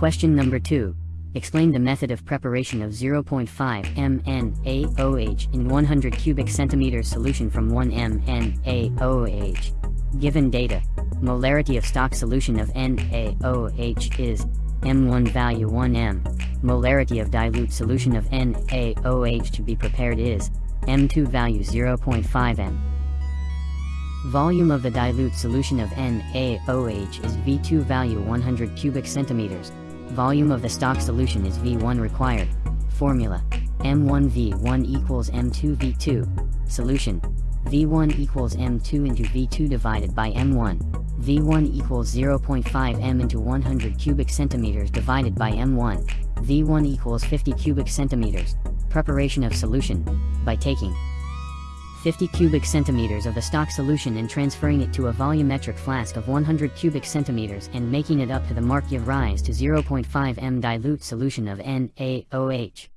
Question number 2. Explain the method of preparation of 0.5 M NaOH in 100 cubic centimeters solution from 1 M NaOH. Given data, molarity of stock solution of NaOH is M1 value 1m. Molarity of dilute solution of NaOH to be prepared is M2 value 0.5m. Volume of the dilute solution of NaOH is V2 value 100 cubic centimeters. Volume of the stock solution is V1 required. Formula. M1V1 equals M2V2. Solution. V1 equals M2 into V2 divided by M1. V1 equals 0.5 M into 100 cubic centimeters divided by M1. V1 equals 50 cubic centimeters. Preparation of solution. By taking 50 cubic centimeters of the stock solution and transferring it to a volumetric flask of 100 cubic centimeters and making it up to the mark give rise to 0.5 m dilute solution of NaOH.